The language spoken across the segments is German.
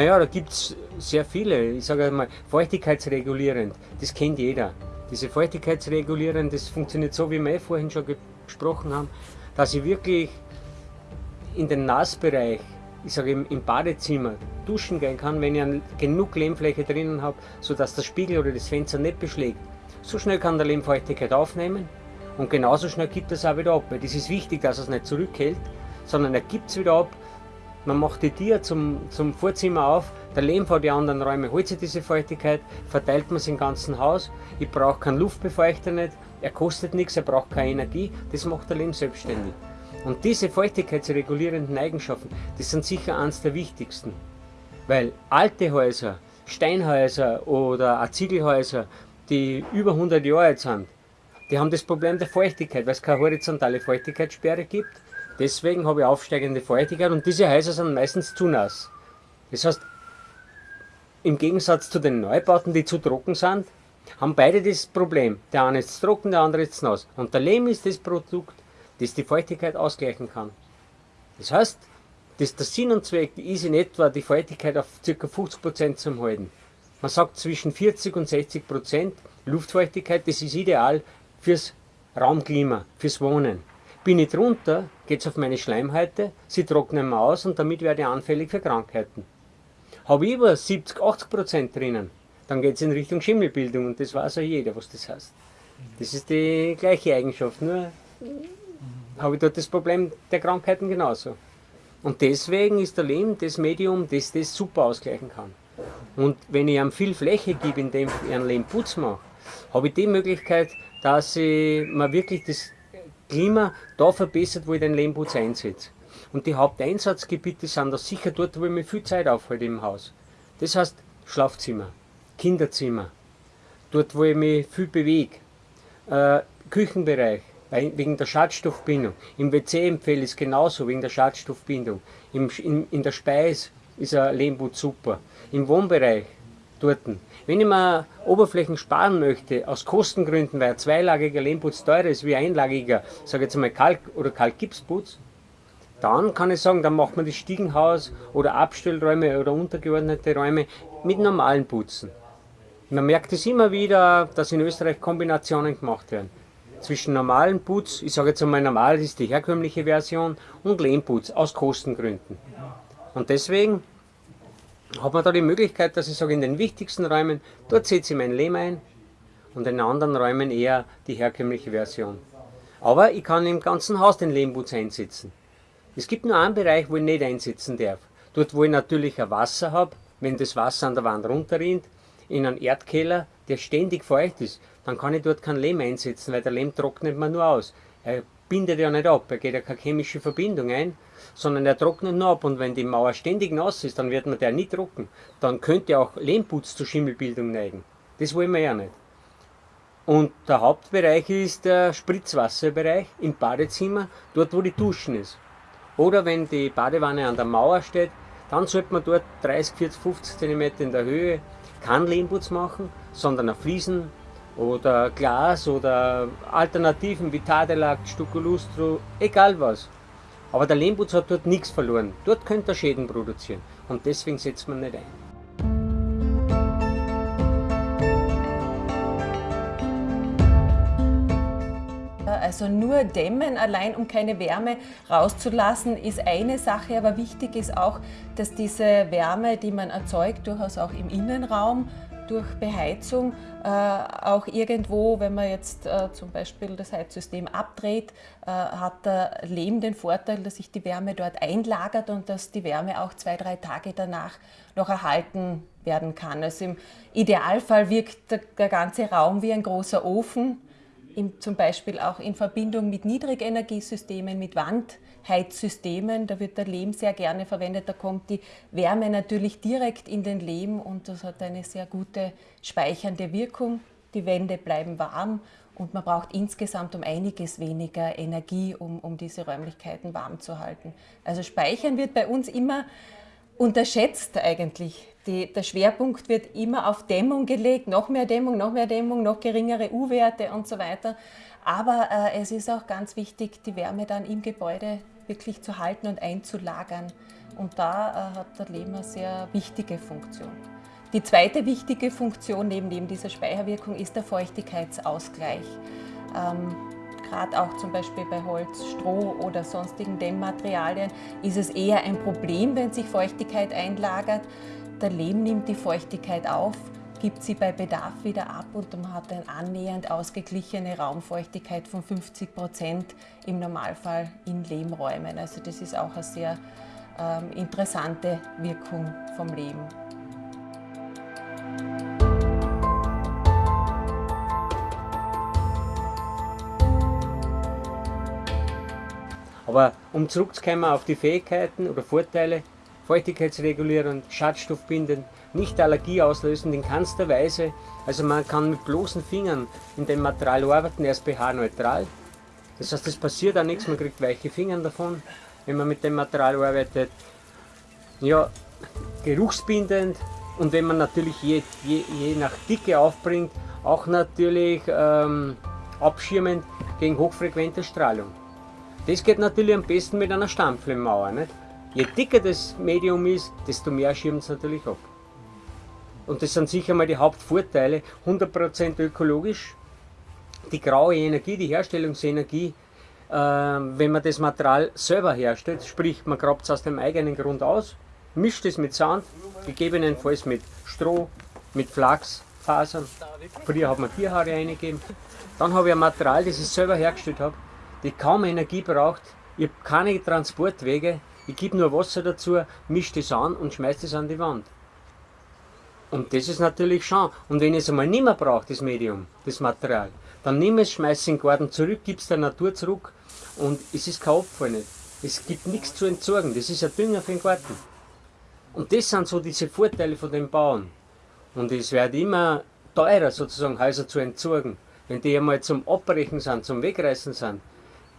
Naja, da gibt es sehr viele. Ich sage mal, feuchtigkeitsregulierend, das kennt jeder. Diese feuchtigkeitsregulierend, das funktioniert so, wie wir eh vorhin schon gesprochen haben, dass ich wirklich in den Nassbereich, ich sage im, im Badezimmer, duschen gehen kann, wenn ich genug Lehmfläche drinnen habe, sodass der Spiegel oder das Fenster nicht beschlägt. So schnell kann der Lehmfeuchtigkeit aufnehmen und genauso schnell gibt es auch wieder ab. Weil das ist wichtig, dass es nicht zurückhält, sondern er gibt es wieder ab. Man macht die Tür zum, zum Vorzimmer auf, der Lehm vor die anderen Räume holt sich diese Feuchtigkeit, verteilt man es im ganzen Haus. Ich brauche keinen Luftbefeuchter nicht, er kostet nichts, er braucht keine Energie, das macht der Lehm selbstständig. Und diese feuchtigkeitsregulierenden Eigenschaften, das sind sicher eines der wichtigsten. Weil alte Häuser, Steinhäuser oder auch Ziegelhäuser, die über 100 Jahre alt sind, die haben das Problem der Feuchtigkeit, weil es keine horizontale Feuchtigkeitssperre gibt. Deswegen habe ich aufsteigende Feuchtigkeit und diese Häuser sind meistens zu nass. Das heißt, im Gegensatz zu den Neubauten, die zu trocken sind, haben beide das Problem. Der eine ist trocken, der andere ist nass. Und der Lehm ist das Produkt, das die Feuchtigkeit ausgleichen kann. Das heißt, das der Sinn und Zweck ist in etwa die Feuchtigkeit auf ca. 50% zu halten. Man sagt zwischen 40 und 60% Luftfeuchtigkeit, das ist ideal fürs Raumklima, fürs Wohnen. Bin ich drunter, geht es auf meine Schleimhäute, sie trocknen aus und damit werde ich anfällig für Krankheiten. Habe ich über 70, 80 Prozent drinnen, dann geht es in Richtung Schimmelbildung und das weiß ja jeder, was das heißt. Das ist die gleiche Eigenschaft, nur habe ich dort das Problem der Krankheiten genauso. Und deswegen ist der Lehm das Medium, das das super ausgleichen kann. Und wenn ich ihm viel Fläche gebe, indem ich einen Lehmputz mache, habe ich die Möglichkeit, dass ich mir wirklich das Klima da verbessert, wo ich den Lehmputz einsetze. Und die Haupteinsatzgebiete sind da sicher dort, wo ich mir viel Zeit aufhalte im Haus. Das heißt Schlafzimmer, Kinderzimmer, dort, wo ich mich viel bewege, äh, Küchenbereich, wegen der Schadstoffbindung. Im WC empfehle ich es genauso, wegen der Schadstoffbindung. Im, in, in der Speis ist ein Lehmputz super. Im Wohnbereich, dort. Wenn ich mir Oberflächen sparen möchte, aus Kostengründen, weil ein zweilagiger Lehmputz teurer ist wie ein einlagiger, sage jetzt mal Kalk- oder Kalkgipsputz, dann kann ich sagen, dann macht man das Stiegenhaus oder Abstellräume oder untergeordnete Räume mit normalen Putzen. Man merkt es immer wieder, dass in Österreich Kombinationen gemacht werden. Zwischen normalen Putz, ich sage jetzt einmal normal, das ist die herkömmliche Version, und Lehmputz aus Kostengründen. Und deswegen hat man da die Möglichkeit, dass ich sage, in den wichtigsten Räumen, dort setze ich mein Lehm ein und in anderen Räumen eher die herkömmliche Version. Aber ich kann im ganzen Haus den Lehmputz einsetzen. Es gibt nur einen Bereich, wo ich nicht einsetzen darf. Dort, wo ich natürlich ein Wasser habe, wenn das Wasser an der Wand runterrinnt, in einen Erdkeller, der ständig feucht ist, dann kann ich dort kein Lehm einsetzen, weil der Lehm trocknet man nur aus. Er bindet ja nicht ab, er geht ja keine chemische Verbindung ein, sondern er trocknet nur ab und wenn die Mauer ständig nass ist, dann wird man der nicht trocken. Dann könnte auch Lehmputz zur Schimmelbildung neigen. Das wollen wir ja nicht. Und der Hauptbereich ist der Spritzwasserbereich im Badezimmer, dort wo die Duschen ist. Oder wenn die Badewanne an der Mauer steht, dann sollte man dort 30, 40, 50 cm in der Höhe keinen Lehmputz machen, sondern auf Fliesen oder Glas oder Alternativen wie Tadelak, Stuccolustro, egal was. Aber der Lehmputz hat dort nichts verloren. Dort könnte er Schäden produzieren. Und deswegen setzt man nicht ein. Also nur dämmen allein, um keine Wärme rauszulassen, ist eine Sache, aber wichtig ist auch, dass diese Wärme, die man erzeugt, durchaus auch im Innenraum durch Beheizung äh, auch irgendwo, wenn man jetzt äh, zum Beispiel das Heizsystem abdreht, äh, hat der Lehm den Vorteil, dass sich die Wärme dort einlagert und dass die Wärme auch zwei, drei Tage danach noch erhalten werden kann. Also im Idealfall wirkt der, der ganze Raum wie ein großer Ofen, in, zum Beispiel auch in Verbindung mit Niedrigenergiesystemen, mit Wandheizsystemen. Da wird der Lehm sehr gerne verwendet. Da kommt die Wärme natürlich direkt in den Lehm und das hat eine sehr gute speichernde Wirkung. Die Wände bleiben warm und man braucht insgesamt um einiges weniger Energie, um, um diese Räumlichkeiten warm zu halten. Also Speichern wird bei uns immer unterschätzt eigentlich. Die, der Schwerpunkt wird immer auf Dämmung gelegt, noch mehr Dämmung, noch mehr Dämmung, noch geringere U-Werte und so weiter. Aber äh, es ist auch ganz wichtig, die Wärme dann im Gebäude wirklich zu halten und einzulagern. Und da äh, hat der Lehm eine sehr wichtige Funktion. Die zweite wichtige Funktion neben, dieser Speicherwirkung ist der Feuchtigkeitsausgleich. Ähm, Gerade auch zum Beispiel bei Holz, Stroh oder sonstigen Dämmmaterialien ist es eher ein Problem, wenn sich Feuchtigkeit einlagert. Der Lehm nimmt die Feuchtigkeit auf, gibt sie bei Bedarf wieder ab und man hat eine annähernd ausgeglichene Raumfeuchtigkeit von 50 Prozent im Normalfall in Lehmräumen. Also das ist auch eine sehr ähm, interessante Wirkung vom Lehm. Aber um zurückzukommen auf die Fähigkeiten oder Vorteile, feuchtigkeitsregulierend, schadstoffbindend, nicht allergieauslösend in keinster Weise. Also man kann mit bloßen Fingern in dem Material arbeiten, er ist pH-neutral. Das heißt, es passiert auch nichts, man kriegt weiche Finger davon, wenn man mit dem Material arbeitet. Ja, geruchsbindend und wenn man natürlich je, je, je nach Dicke aufbringt, auch natürlich ähm, abschirmend gegen hochfrequente Strahlung. Das geht natürlich am besten mit einer Stampflemmauer. Nicht? Je dicker das Medium ist, desto mehr schirmt es natürlich ab. Und das sind sicher mal die Hauptvorteile. 100% ökologisch, die graue Energie, die Herstellungsenergie, äh, wenn man das Material selber herstellt, sprich man grabt es aus dem eigenen Grund aus, mischt es mit Sand, gegebenenfalls mit Stroh, mit Flachsfasern. Früher hat man Tierhaare eingegeben. Dann habe ich ein Material, das ich selber hergestellt habe, die kaum Energie braucht. Ich habe keine Transportwege. Ich gebe nur Wasser dazu, mische das an und schmeiße das an die Wand. Und das ist natürlich schon. Und wenn ich es einmal nicht mehr brauche, das Medium, das Material, dann ich es, schmeiße es in den Garten zurück, gebe es der Natur zurück und es ist kein Abfall nicht. Es gibt nichts zu entsorgen, das ist ein Dünger für den Garten. Und das sind so diese Vorteile von den Bauern. Und es wird immer teurer sozusagen Häuser zu entsorgen. Wenn die einmal zum Abbrechen sind, zum Wegreißen sind,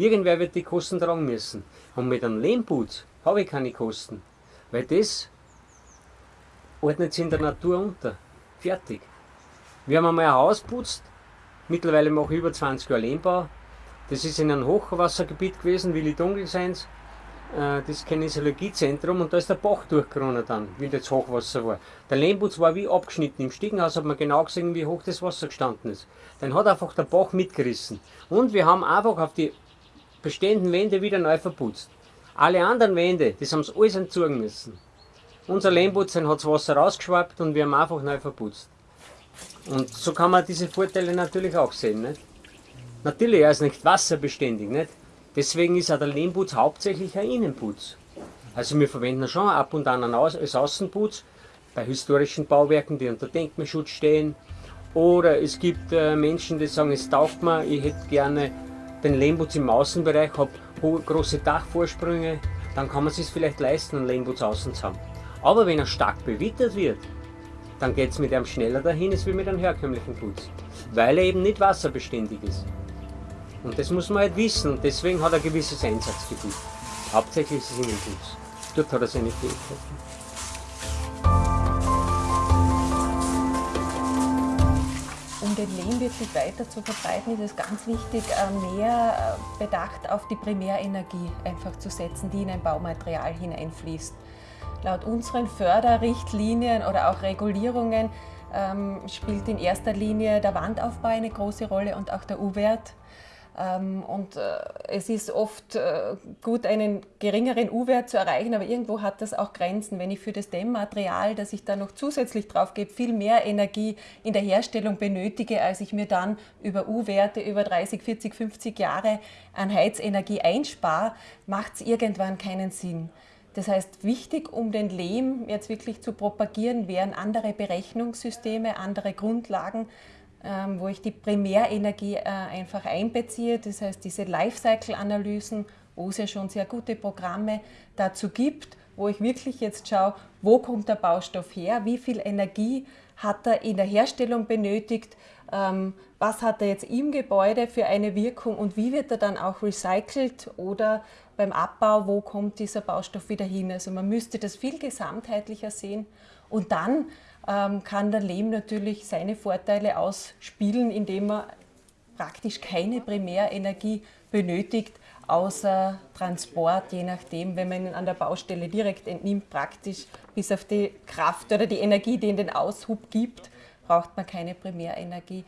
Irgendwer wird die Kosten tragen müssen. Und mit einem Lehmputz habe ich keine Kosten. Weil das ordnet sich in der Natur unter. Fertig. Wir haben einmal ein Haus putzt. Mittlerweile mache ich über 20 Jahre Lehmbau. Das ist in einem Hochwassergebiet gewesen, Willi Dunkelseins. Äh, das Kinesiologiezentrum und da ist der Bach durchgeronnen dann, wie das Hochwasser war. Der Lehmputz war wie abgeschnitten. Im Stiegenhaus hat man genau gesehen, wie hoch das Wasser gestanden ist. Dann hat einfach der Bach mitgerissen. Und wir haben einfach auf die bestehenden Wände wieder neu verputzt. Alle anderen Wände, das haben sie alles entzogen müssen. Unser Lehmputzen hat das Wasser rausgeschwappt und wir haben einfach neu verputzt. Und so kann man diese Vorteile natürlich auch sehen. Nicht? Natürlich, er ist nicht wasserbeständig. Nicht? Deswegen ist auch der Lehmputz hauptsächlich ein Innenputz. Also wir verwenden schon ab und an als Außenputz bei historischen Bauwerken, die unter Denkmalschutz stehen. Oder es gibt äh, Menschen, die sagen, es taugt mir, ich hätte gerne den Lehmputz im Außenbereich, habe große Dachvorsprünge, dann kann man es sich vielleicht leisten, einen Lehmputz außen zu haben. Aber wenn er stark bewittert wird, dann geht es mit einem schneller dahin als mit einem herkömmlichen Putz, weil er eben nicht wasserbeständig ist. Und das muss man halt wissen und deswegen hat er ein gewisses Einsatzgebiet. Hauptsächlich ist es in dem Putz. Dort hat er seine Fähigkeiten. um den Lehm wirklich weiter zu verbreiten, ist es ganz wichtig, äh, mehr äh, Bedacht auf die Primärenergie einfach zu setzen, die in ein Baumaterial hineinfließt. Laut unseren Förderrichtlinien oder auch Regulierungen ähm, spielt in erster Linie der Wandaufbau eine große Rolle und auch der U-Wert. Ähm, und äh, es ist oft äh, gut, einen geringeren U-Wert zu erreichen, aber irgendwo hat das auch Grenzen. Wenn ich für das Dämmmaterial, das ich da noch zusätzlich drauf gebe, viel mehr Energie in der Herstellung benötige, als ich mir dann über U-Werte über 30, 40, 50 Jahre an Heizenergie einspare, macht es irgendwann keinen Sinn. Das heißt, wichtig, um den Lehm jetzt wirklich zu propagieren, wären andere Berechnungssysteme, andere Grundlagen, ähm, wo ich die Primärenergie äh, einfach einbeziehe. Das heißt, diese Lifecycle-Analysen, wo es ja schon sehr gute Programme dazu gibt, wo ich wirklich jetzt schaue, wo kommt der Baustoff her, wie viel Energie hat er in der Herstellung benötigt, was hat er jetzt im Gebäude für eine Wirkung und wie wird er dann auch recycelt oder beim Abbau, wo kommt dieser Baustoff wieder hin. Also man müsste das viel gesamtheitlicher sehen und dann ähm, kann der Lehm natürlich seine Vorteile ausspielen, indem er praktisch keine Primärenergie benötigt, außer Transport, je nachdem, wenn man ihn an der Baustelle direkt entnimmt, praktisch bis auf die Kraft oder die Energie, die in den Aushub gibt, braucht man keine Primärenergie.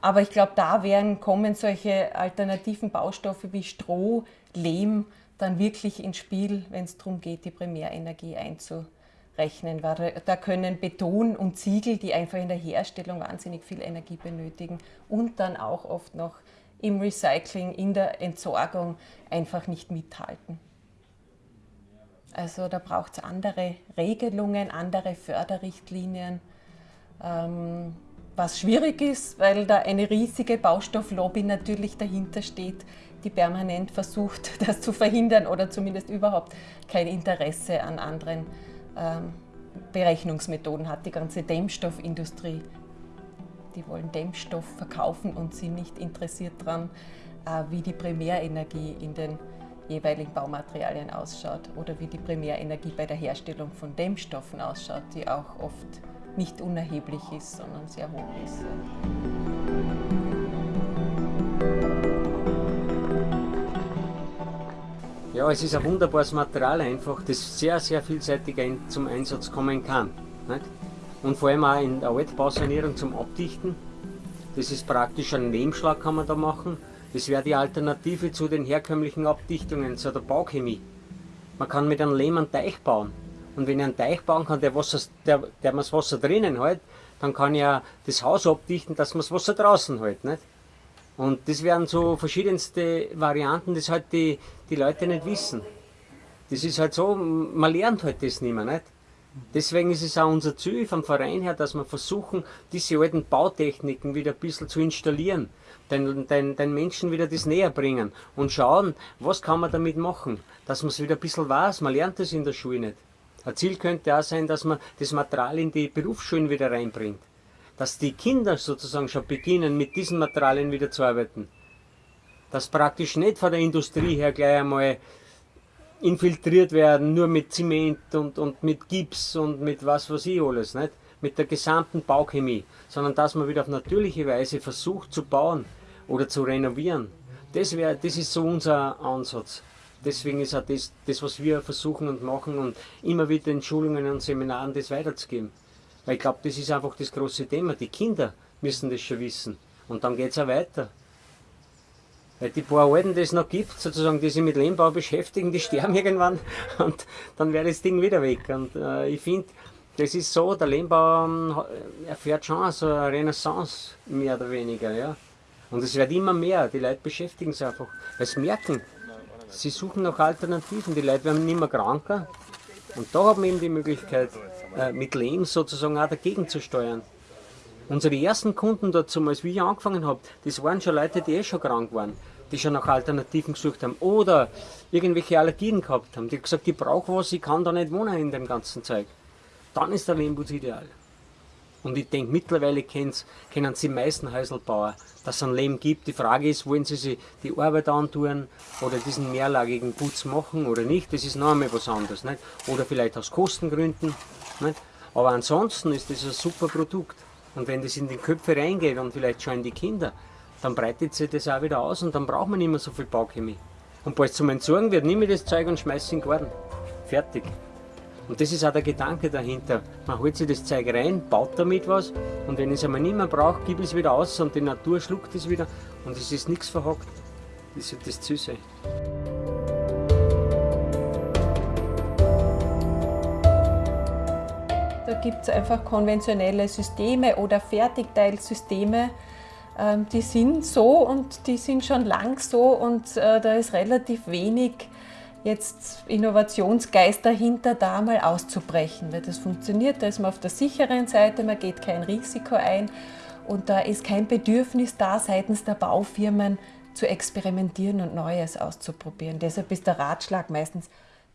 Aber ich glaube, da werden, kommen solche alternativen Baustoffe wie Stroh, Lehm dann wirklich ins Spiel, wenn es darum geht, die Primärenergie einzurechnen. Weil da können Beton und Ziegel, die einfach in der Herstellung wahnsinnig viel Energie benötigen und dann auch oft noch im Recycling, in der Entsorgung einfach nicht mithalten. Also da braucht es andere Regelungen, andere Förderrichtlinien. Ähm, was schwierig ist, weil da eine riesige Baustofflobby natürlich dahinter steht, die permanent versucht, das zu verhindern oder zumindest überhaupt kein Interesse an anderen ähm, Berechnungsmethoden hat. Die ganze Dämmstoffindustrie, die wollen Dämmstoff verkaufen und sind nicht interessiert daran, äh, wie die Primärenergie in den jeweiligen Baumaterialien ausschaut oder wie die Primärenergie bei der Herstellung von Dämmstoffen ausschaut, die auch oft nicht unerheblich ist, sondern sehr hoch ist. Ja, es ist ein wunderbares Material einfach, das sehr, sehr vielseitig zum Einsatz kommen kann. Nicht? Und vor allem auch in der Altbausanierung zum Abdichten. Das ist praktisch ein Lehmschlag kann man da machen. Das wäre die Alternative zu den herkömmlichen Abdichtungen, zu der Bauchemie. Man kann mit einem Lehm einen Teich bauen. Und wenn ich einen Teich bauen kann, der, Wasser, der, der das Wasser drinnen hält, dann kann ich ja das Haus abdichten, dass man das Wasser draußen hält. Nicht? Und das wären so verschiedenste Varianten, das halt die, die Leute nicht wissen. Das ist halt so, man lernt halt das nicht mehr. Nicht? Deswegen ist es auch unser Ziel vom Verein her, dass wir versuchen, diese alten Bautechniken wieder ein bisschen zu installieren, den, den, den Menschen wieder das näher bringen und schauen, was kann man damit machen, dass man es wieder ein bisschen weiß, man lernt das in der Schule nicht. Ein Ziel könnte auch sein, dass man das Material in die Berufsschulen wieder reinbringt. Dass die Kinder sozusagen schon beginnen, mit diesen Materialien wieder zu arbeiten. Dass praktisch nicht von der Industrie her gleich einmal infiltriert werden, nur mit Zement und, und mit Gips und mit was weiß ich alles, nicht? mit der gesamten Bauchemie, sondern dass man wieder auf natürliche Weise versucht zu bauen oder zu renovieren. Das, wär, das ist so unser Ansatz deswegen ist auch das, das, was wir versuchen und machen und immer wieder in Schulungen und Seminaren das weiterzugeben. Weil ich glaube, das ist einfach das große Thema. Die Kinder müssen das schon wissen. Und dann geht es auch weiter. Weil die paar Alten, die es noch gibt, sozusagen, die sich mit Lehmbau beschäftigen, die sterben irgendwann und dann wäre das Ding wieder weg. Und äh, ich finde, das ist so, der Lehmbau ähm, erfährt schon so eine Renaissance, mehr oder weniger. Ja. Und es wird immer mehr, die Leute beschäftigen sich einfach, weil sie merken, sie suchen nach Alternativen. Die Leute werden nicht mehr kranker. Und da haben wir eben die Möglichkeit, äh, mit Lehm sozusagen auch dagegen zu steuern. Unsere ersten Kunden dazu, als ich angefangen habe, das waren schon Leute, die eh schon krank waren, die schon nach Alternativen gesucht haben oder irgendwelche Allergien gehabt haben. Die haben gesagt, ich brauche was, ich kann da nicht wohnen in dem ganzen Zeug. Dann ist der Lehmbus ideal. Und ich denke, mittlerweile kennen sie die meisten Häuselbauer, dass es ein Lehm gibt. Die Frage ist, wollen sie sich die Arbeit antun oder diesen mehrlagigen Putz machen oder nicht? Das ist noch einmal was anderes. Nicht? Oder vielleicht aus Kostengründen. Nicht? Aber ansonsten ist das ein super Produkt. Und wenn das in die Köpfe reingeht und vielleicht schon in die Kinder, dann breitet sich das auch wieder aus und dann braucht man nicht mehr so viel Bauchemie. Und bald zum Entsorgen wird, nehme ich das Zeug und schmeiße in den Garten. Fertig. Und das ist auch der Gedanke dahinter. Man holt sich das Zeug rein, baut damit was und wenn es einmal nicht mehr brauche, gebe ich es wieder aus und die Natur schluckt es wieder und es ist nichts verhockt. Das ist das sein. Da gibt es einfach konventionelle Systeme oder Fertigteilsysteme, ähm, die sind so und die sind schon lang so und äh, da ist relativ wenig jetzt Innovationsgeist dahinter, da mal auszubrechen, weil das funktioniert, da ist man auf der sicheren Seite, man geht kein Risiko ein und da ist kein Bedürfnis da seitens der Baufirmen zu experimentieren und Neues auszuprobieren. Deshalb ist der Ratschlag meistens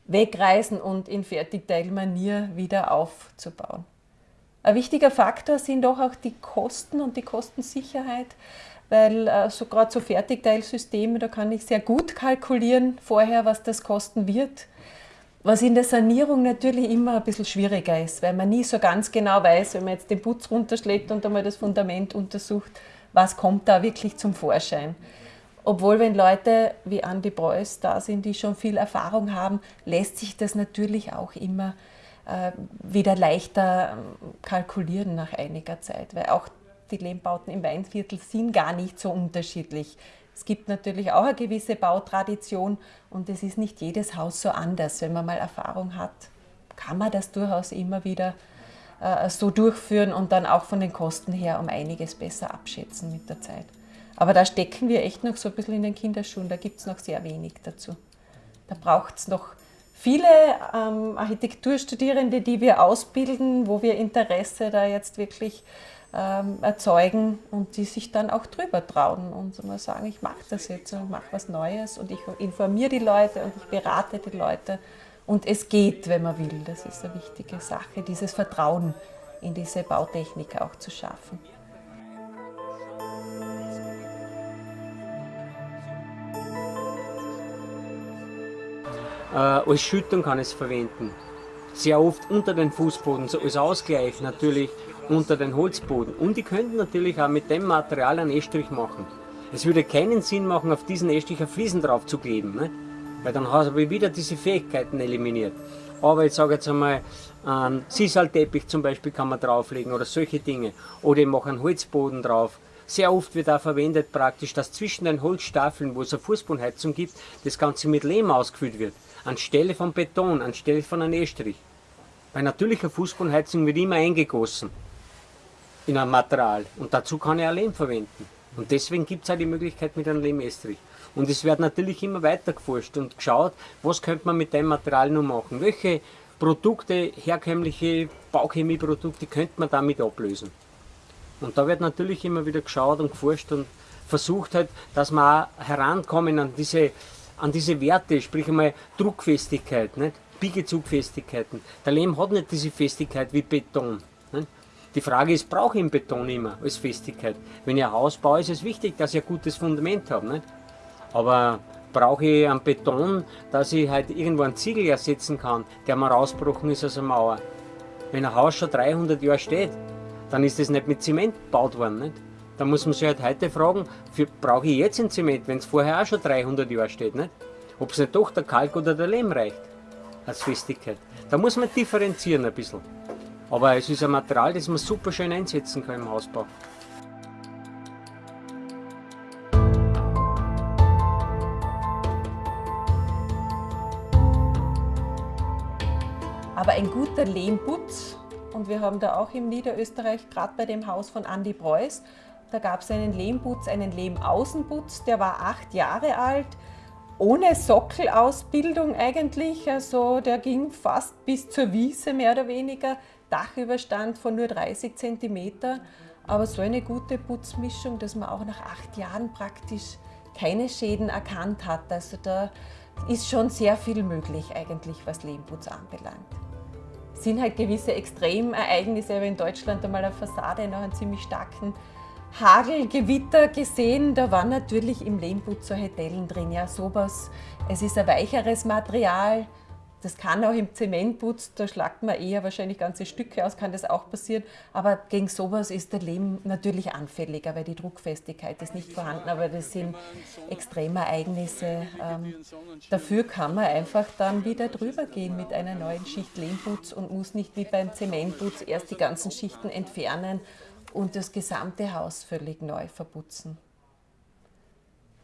wegreisen und in Fertigteilmanier wieder aufzubauen. Ein wichtiger Faktor sind doch auch die Kosten und die Kostensicherheit weil äh, so gerade so Fertigteilsysteme, da kann ich sehr gut kalkulieren vorher, was das kosten wird. Was in der Sanierung natürlich immer ein bisschen schwieriger ist, weil man nie so ganz genau weiß, wenn man jetzt den Putz runterschlägt und einmal das Fundament untersucht, was kommt da wirklich zum Vorschein. Obwohl, wenn Leute wie Andy Preuß da sind, die schon viel Erfahrung haben, lässt sich das natürlich auch immer äh, wieder leichter ähm, kalkulieren nach einiger Zeit, weil auch die Lehmbauten im Weinviertel sind gar nicht so unterschiedlich. Es gibt natürlich auch eine gewisse Bautradition und es ist nicht jedes Haus so anders. Wenn man mal Erfahrung hat, kann man das durchaus immer wieder äh, so durchführen und dann auch von den Kosten her um einiges besser abschätzen mit der Zeit. Aber da stecken wir echt noch so ein bisschen in den Kinderschuhen, da gibt es noch sehr wenig dazu. Da braucht es noch viele ähm, Architekturstudierende, die wir ausbilden, wo wir Interesse da jetzt wirklich ähm, erzeugen und die sich dann auch drüber trauen und mal sagen, ich mache das jetzt und mache was Neues und ich informiere die Leute und ich berate die Leute und es geht, wenn man will. Das ist eine wichtige Sache, dieses Vertrauen in diese Bautechnik auch zu schaffen. Äh, als Schüttung kann es verwenden. Sehr oft unter den Fußboden, so als Ausgleich natürlich unter den Holzboden. Und die könnten natürlich auch mit dem Material einen Estrich machen. Es würde keinen Sinn machen, auf diesen Estrich ein Fliesen drauf zu kleben, ne? weil dann habe ich wieder diese Fähigkeiten eliminiert. Aber ich sage jetzt einmal, einen Sisalteppich zum Beispiel kann man drauflegen oder solche Dinge. Oder ich mache einen Holzboden drauf. Sehr oft wird auch verwendet praktisch, dass zwischen den Holzstafeln, wo es eine Fußbodenheizung gibt, das Ganze mit Lehm ausgefüllt wird. Anstelle von Beton, anstelle von einem Estrich. Bei natürlicher Fußbodenheizung wird immer eingegossen in ein Material und dazu kann ich auch Lehm verwenden. Und deswegen gibt es auch die Möglichkeit mit einem Lehmestrich. Und es wird natürlich immer weiter geforscht und geschaut, was könnte man mit dem Material noch machen. Welche Produkte, herkömmliche Bauchemieprodukte könnte man damit ablösen. Und da wird natürlich immer wieder geschaut und geforscht und versucht halt, dass man auch herankommen an diese, an diese Werte, sprich einmal Druckfestigkeit, nicht? Biegezugfestigkeiten. Der Lehm hat nicht diese Festigkeit wie Beton. Die Frage ist, brauche ich einen Beton immer als Festigkeit? Wenn ich ein Haus baue, ist es wichtig, dass ich ein gutes Fundament habe. Nicht? Aber brauche ich einen Beton, dass ich halt irgendwo einen Ziegel ersetzen kann, der mal rausgebrochen ist aus der Mauer. Wenn ein Haus schon 300 Jahre steht, dann ist das nicht mit Zement gebaut worden. Nicht? Da muss man sich halt heute fragen, für, brauche ich jetzt ein Zement, wenn es vorher auch schon 300 Jahre steht? Nicht? Ob es nicht doch der Kalk oder der Lehm reicht als Festigkeit. Da muss man differenzieren ein bisschen. Aber es ist ein Material, das man super schön einsetzen kann im Hausbau. Aber ein guter Lehmputz, und wir haben da auch im Niederösterreich, gerade bei dem Haus von Andy Preuß, da gab es einen Lehmputz, einen Lehmaußenputz, der war acht Jahre alt, ohne Sockelausbildung eigentlich, also der ging fast bis zur Wiese mehr oder weniger. Dachüberstand von nur 30 cm, aber so eine gute Putzmischung, dass man auch nach acht Jahren praktisch keine Schäden erkannt hat. Also da ist schon sehr viel möglich eigentlich, was Lehmputz anbelangt. Es sind halt gewisse Extremereignisse, aber in Deutschland einmal eine Fassade nach einem ziemlich starken Hagelgewitter gesehen, da waren natürlich im Lehmputz solche Dellen drin, ja sowas. Es ist ein weicheres Material, das kann auch im Zementputz, da schlagt man eher wahrscheinlich ganze Stücke aus, kann das auch passieren. Aber gegen sowas ist der Lehm natürlich anfälliger, weil die Druckfestigkeit ist nicht vorhanden. Aber das sind Extremereignisse. Ähm, dafür kann man einfach dann wieder drüber gehen mit einer neuen Schicht Lehmputz und muss nicht wie beim Zementputz erst die ganzen Schichten entfernen und das gesamte Haus völlig neu verputzen.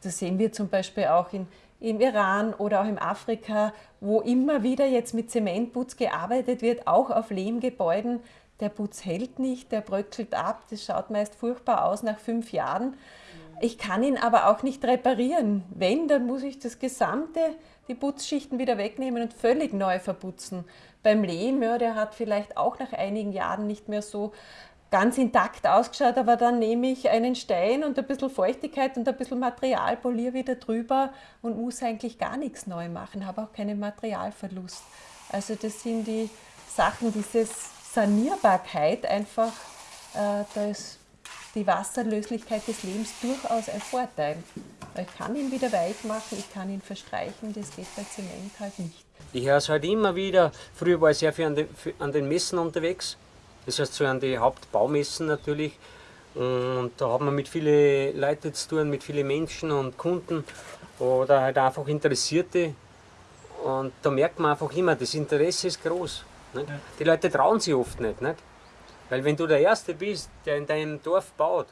Das sehen wir zum Beispiel auch in im Iran oder auch in Afrika, wo immer wieder jetzt mit Zementputz gearbeitet wird, auch auf Lehmgebäuden. Der Putz hält nicht, der bröckelt ab, das schaut meist furchtbar aus nach fünf Jahren. Ich kann ihn aber auch nicht reparieren. Wenn, dann muss ich das gesamte, die Putzschichten wieder wegnehmen und völlig neu verputzen. Beim Lehm, ja, der hat vielleicht auch nach einigen Jahren nicht mehr so ganz intakt ausgeschaut, aber dann nehme ich einen Stein und ein bisschen Feuchtigkeit und ein bisschen Material, poliere wieder drüber und muss eigentlich gar nichts neu machen, habe auch keinen Materialverlust. Also das sind die Sachen, diese Sanierbarkeit einfach, äh, da ist die Wasserlöslichkeit des Lebens durchaus ein Vorteil. Ich kann ihn wieder weich machen, ich kann ihn verstreichen, das geht bei Zement halt nicht. Ich höre es halt immer wieder, früher war ich sehr viel an den, an den Messen unterwegs, das heißt so an die Hauptbaumessen natürlich. Und da hat man mit vielen Leuten zu tun, mit vielen Menschen und Kunden oder halt einfach Interessierte. Und da merkt man einfach immer, das Interesse ist groß. Nicht? Die Leute trauen sich oft nicht, nicht. Weil wenn du der Erste bist, der in deinem Dorf baut,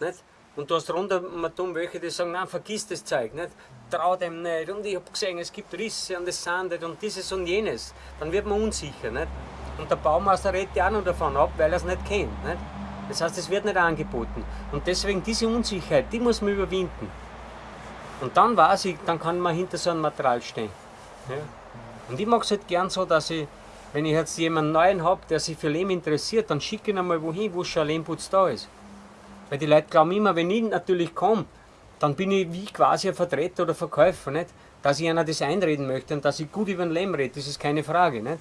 nicht? und du hast rundum welche, die sagen, nein, vergiss das Zeug, nicht? trau dem nicht. Und ich habe gesehen, es gibt Risse und das sandet und dieses und jenes. Dann wird man unsicher. Nicht? Und der Baumeister redet ja auch noch davon ab, weil er es nicht kennt. Nicht? Das heißt, es wird nicht angeboten. Und deswegen diese Unsicherheit, die muss man überwinden. Und dann weiß ich, dann kann man hinter so einem Material stehen. Ja? Und ich mache es halt gern so, dass ich, wenn ich jetzt jemanden Neuen habe, der sich für Lehm interessiert, dann schicke ich ihn einmal wohin, wo schon ein Lehmputz da ist. Weil die Leute glauben immer, wenn ich natürlich komme, dann bin ich wie quasi ein Vertreter oder Verkäufer, nicht? dass ich einer das einreden möchte und dass ich gut über den Lehm rede, das ist keine Frage. Nicht?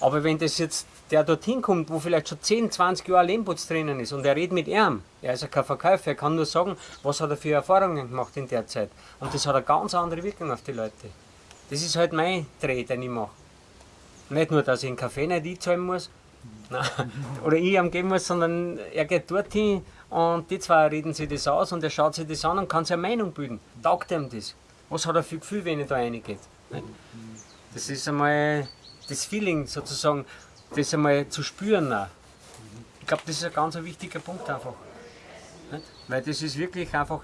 Aber wenn das jetzt der dorthin kommt, wo vielleicht schon 10, 20 Jahre Lehmputz drinnen ist und er redet mit ihm, er ist ja kein Verkäufer, er kann nur sagen, was hat er für Erfahrungen gemacht in der Zeit. Und das hat eine ganz andere Wirkung auf die Leute. Das ist halt mein Dreh, den ich mache. Nicht nur, dass ich einen Kaffee nicht einzahlen muss, nein, oder ich ihm geben muss, sondern er geht dorthin und die zwei reden sich das aus und er schaut sich das an und kann sich eine Meinung bilden. Taugt ihm das? Was hat er für Gefühl, wenn er da reingeht? Das ist einmal das Feeling sozusagen, das einmal zu spüren. Auch. Ich glaube, das ist ein ganz wichtiger Punkt einfach. Nicht? Weil das ist wirklich einfach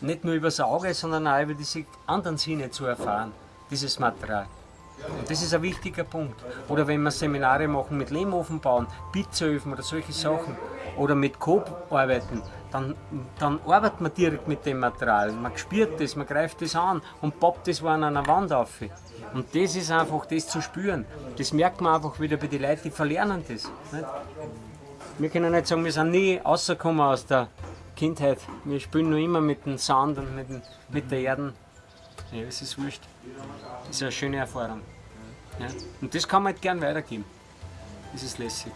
nicht nur über das Auge, sondern auch über diese anderen Sinne zu erfahren, dieses Material. Und das ist ein wichtiger Punkt. Oder wenn wir Seminare machen mit Lehmofen bauen, Pizzaöfen oder solche Sachen, oder mit Coop arbeiten, dann, dann arbeitet man direkt mit dem Material. Man spürt das, man greift das an und poppt das an einer Wand auf. Und das ist einfach, das zu spüren. Das merkt man einfach wieder bei den Leuten, die verlernen das. Nicht? Wir können nicht sagen, wir sind nie rausgekommen aus der Kindheit. Wir spielen nur immer mit dem Sand und mit, dem, mit der Erde. Ja, es ist wurscht. Das ist eine schöne Erfahrung. Ja? Und das kann man halt gern weitergeben. Das ist lässig.